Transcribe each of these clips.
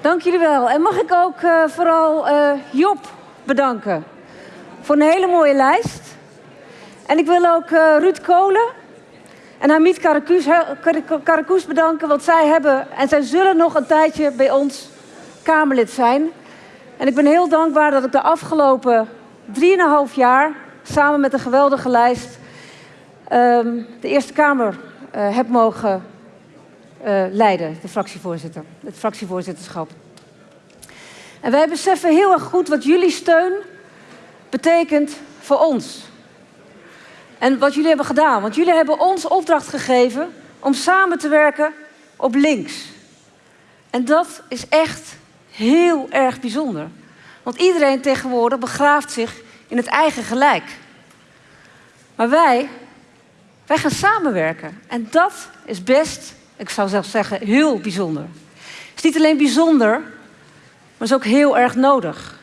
Dank jullie wel. En mag ik ook uh, vooral uh, Job bedanken voor een hele mooie lijst. En ik wil ook uh, Ruud Kolen en Hamid Karakoes bedanken, want zij hebben en zij zullen nog een tijdje bij ons Kamerlid zijn. En ik ben heel dankbaar dat ik de afgelopen 3,5 jaar samen met een geweldige lijst um, de Eerste Kamer heb mogen leiden, de fractievoorzitter, het fractievoorzitterschap. En wij beseffen heel erg goed wat jullie steun betekent voor ons. En wat jullie hebben gedaan. Want jullie hebben ons opdracht gegeven om samen te werken op links. En dat is echt heel erg bijzonder. Want iedereen tegenwoordig begraaft zich in het eigen gelijk. Maar wij, wij gaan samenwerken. En dat is best, ik zou zelfs zeggen, heel bijzonder. Het is niet alleen bijzonder, maar is ook heel erg nodig.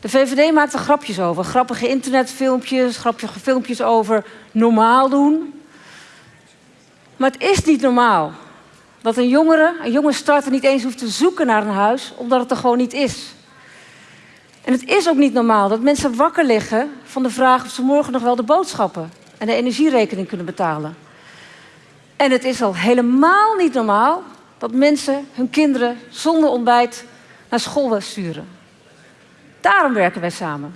De VVD maakt er grapjes over. Grappige internetfilmpjes, grappige filmpjes over normaal doen. Maar het is niet normaal dat een jongere, een jonge starter niet eens hoeft te zoeken naar een huis, omdat het er gewoon niet is. En het is ook niet normaal dat mensen wakker liggen van de vraag of ze morgen nog wel de boodschappen en de energierekening kunnen betalen. En het is al helemaal niet normaal dat mensen hun kinderen zonder ontbijt naar school sturen. Daarom werken wij samen.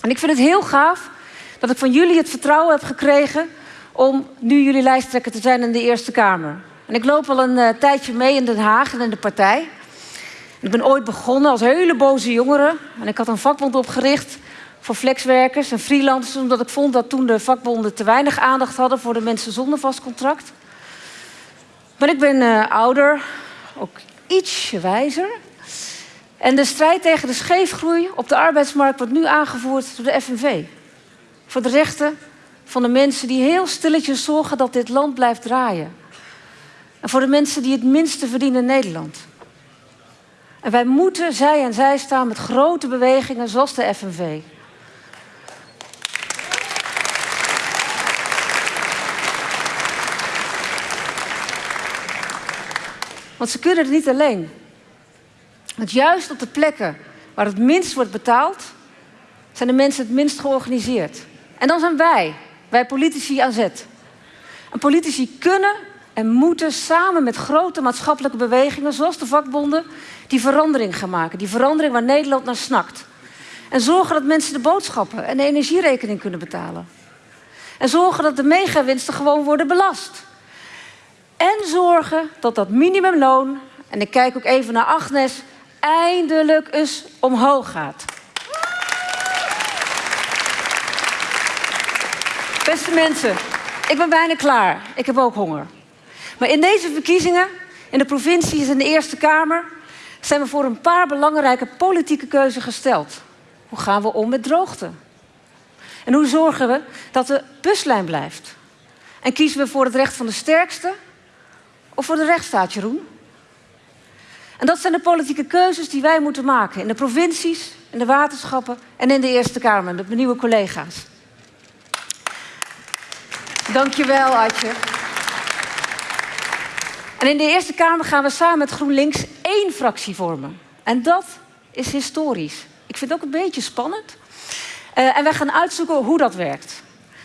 En ik vind het heel gaaf dat ik van jullie het vertrouwen heb gekregen om nu jullie lijsttrekker te zijn in de Eerste Kamer. En ik loop al een uh, tijdje mee in Den Haag en in de partij. Ik ben ooit begonnen als hele boze jongere. En ik had een vakbond opgericht voor flexwerkers en freelancers... omdat ik vond dat toen de vakbonden te weinig aandacht hadden... voor de mensen zonder vast contract. Maar ik ben uh, ouder, ook ietsje wijzer. En de strijd tegen de scheefgroei op de arbeidsmarkt wordt nu aangevoerd door de FNV. Voor de rechten van de mensen die heel stilletjes zorgen dat dit land blijft draaien. En voor de mensen die het minste verdienen in Nederland. En wij moeten zij en zij staan met grote bewegingen zoals de FNV. Want ze kunnen het niet alleen. Want juist op de plekken waar het minst wordt betaald, zijn de mensen het minst georganiseerd. En dan zijn wij, wij politici aan zet. En politici kunnen en moeten samen met grote maatschappelijke bewegingen, zoals de vakbonden, die verandering gaan maken. Die verandering waar Nederland naar snakt. En zorgen dat mensen de boodschappen en de energierekening kunnen betalen. En zorgen dat de megawinsten gewoon worden belast. En zorgen dat dat minimumloon, en ik kijk ook even naar Agnes, eindelijk eens omhoog gaat. Beste mensen, ik ben bijna klaar. Ik heb ook honger. Maar in deze verkiezingen, in de provincies en de Eerste Kamer, zijn we voor een paar belangrijke politieke keuzes gesteld. Hoe gaan we om met droogte? En hoe zorgen we dat de buslijn blijft? En kiezen we voor het recht van de sterkste of voor de rechtsstaat, Jeroen? En dat zijn de politieke keuzes die wij moeten maken in de provincies, in de waterschappen en in de Eerste Kamer met mijn nieuwe collega's. Dankjewel, Adje. En in de Eerste Kamer gaan we samen met GroenLinks één fractie vormen. En dat is historisch. Ik vind het ook een beetje spannend. Uh, en wij gaan uitzoeken hoe dat werkt.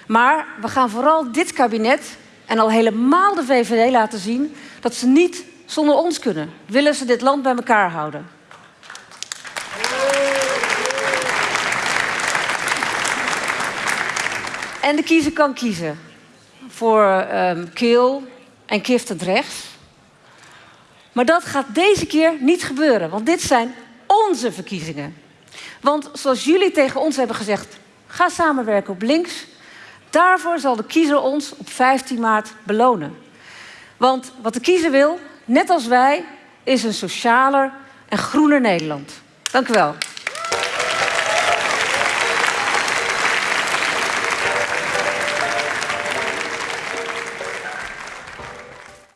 Maar we gaan vooral dit kabinet en al helemaal de VVD laten zien dat ze niet zonder ons kunnen. Willen ze dit land bij elkaar houden. En de kiezer kan kiezen voor um, Keel en Kift het rechts. Maar dat gaat deze keer niet gebeuren, want dit zijn onze verkiezingen. Want zoals jullie tegen ons hebben gezegd, ga samenwerken op links. Daarvoor zal de kiezer ons op 15 maart belonen. Want wat de kiezer wil, net als wij, is een socialer en groener Nederland. Dank u wel.